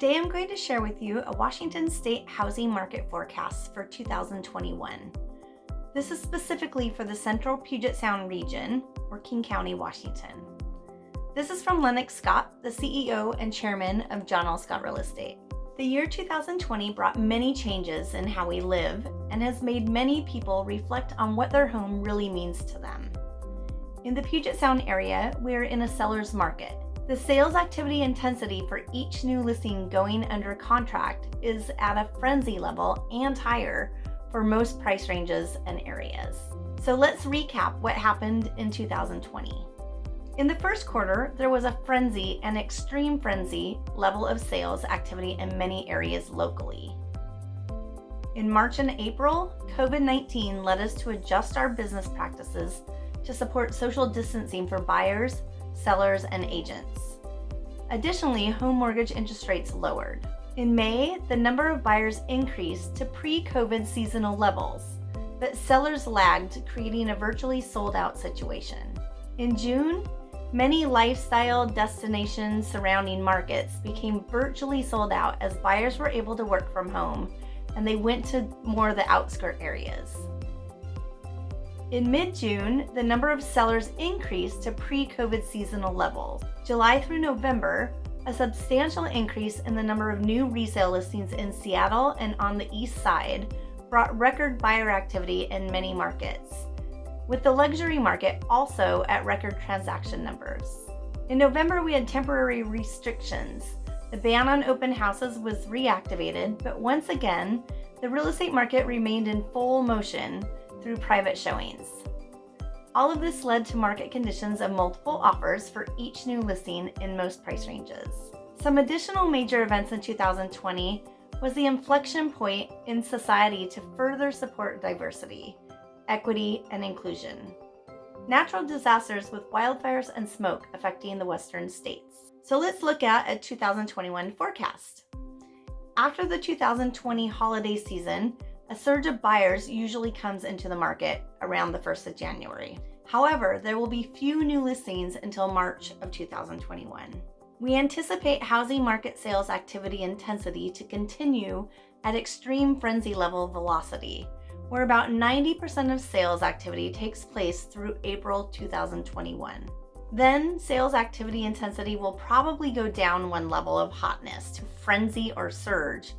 Today I'm going to share with you a Washington State housing market forecast for 2021. This is specifically for the central Puget Sound region, or King County, Washington. This is from Lennox Scott, the CEO and chairman of John L. Scott Real Estate. The year 2020 brought many changes in how we live and has made many people reflect on what their home really means to them. In the Puget Sound area, we are in a seller's market. The sales activity intensity for each new listing going under contract is at a frenzy level and higher for most price ranges and areas. So let's recap what happened in 2020. In the first quarter, there was a frenzy and extreme frenzy level of sales activity in many areas locally. In March and April, COVID-19 led us to adjust our business practices to support social distancing for buyers, sellers, and agents. Additionally, home mortgage interest rates lowered. In May, the number of buyers increased to pre-COVID seasonal levels, but sellers lagged, creating a virtually sold out situation. In June, many lifestyle destinations surrounding markets became virtually sold out as buyers were able to work from home and they went to more of the outskirt areas. In mid-June, the number of sellers increased to pre-COVID seasonal levels. July through November, a substantial increase in the number of new resale listings in Seattle and on the east side brought record buyer activity in many markets, with the luxury market also at record transaction numbers. In November, we had temporary restrictions. The ban on open houses was reactivated, but once again, the real estate market remained in full motion through private showings. All of this led to market conditions of multiple offers for each new listing in most price ranges. Some additional major events in 2020 was the inflection point in society to further support diversity, equity, and inclusion. Natural disasters with wildfires and smoke affecting the western states. So let's look at a 2021 forecast. After the 2020 holiday season, a surge of buyers usually comes into the market around the 1st of January. However, there will be few new listings until March of 2021. We anticipate housing market sales activity intensity to continue at extreme frenzy level velocity, where about 90% of sales activity takes place through April 2021. Then sales activity intensity will probably go down one level of hotness to frenzy or surge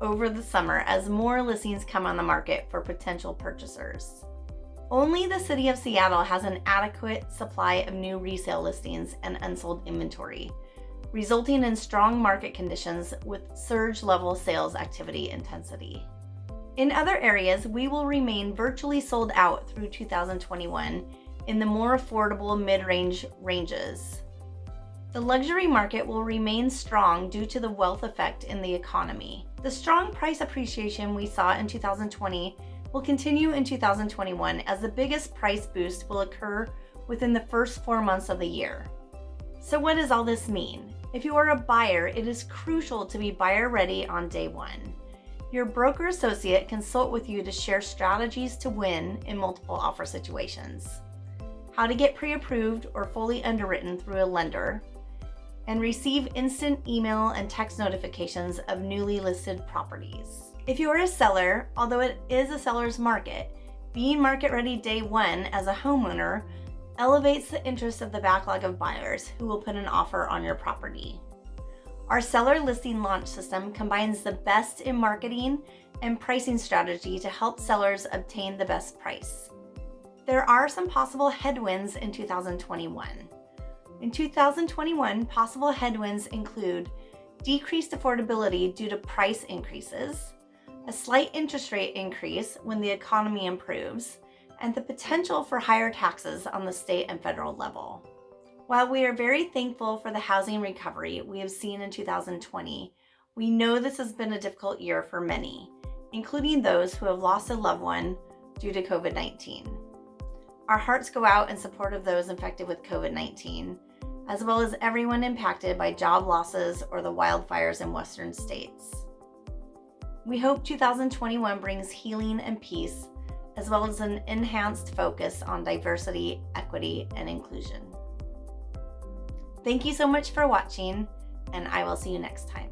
over the summer as more listings come on the market for potential purchasers. Only the City of Seattle has an adequate supply of new resale listings and unsold inventory, resulting in strong market conditions with surge level sales activity intensity. In other areas, we will remain virtually sold out through 2021 in the more affordable mid-range ranges. The luxury market will remain strong due to the wealth effect in the economy. The strong price appreciation we saw in 2020 will continue in 2021 as the biggest price boost will occur within the first four months of the year. So what does all this mean? If you are a buyer, it is crucial to be buyer ready on day one. Your broker associate consult with you to share strategies to win in multiple offer situations, how to get pre-approved or fully underwritten through a lender, and receive instant email and text notifications of newly listed properties. If you are a seller, although it is a seller's market, being market ready day one as a homeowner elevates the interest of the backlog of buyers who will put an offer on your property. Our seller listing launch system combines the best in marketing and pricing strategy to help sellers obtain the best price. There are some possible headwinds in 2021. In 2021, possible headwinds include decreased affordability due to price increases, a slight interest rate increase when the economy improves, and the potential for higher taxes on the state and federal level. While we are very thankful for the housing recovery we have seen in 2020, we know this has been a difficult year for many, including those who have lost a loved one due to COVID-19. Our hearts go out in support of those infected with COVID-19, as well as everyone impacted by job losses or the wildfires in western states. We hope 2021 brings healing and peace, as well as an enhanced focus on diversity, equity, and inclusion. Thank you so much for watching, and I will see you next time.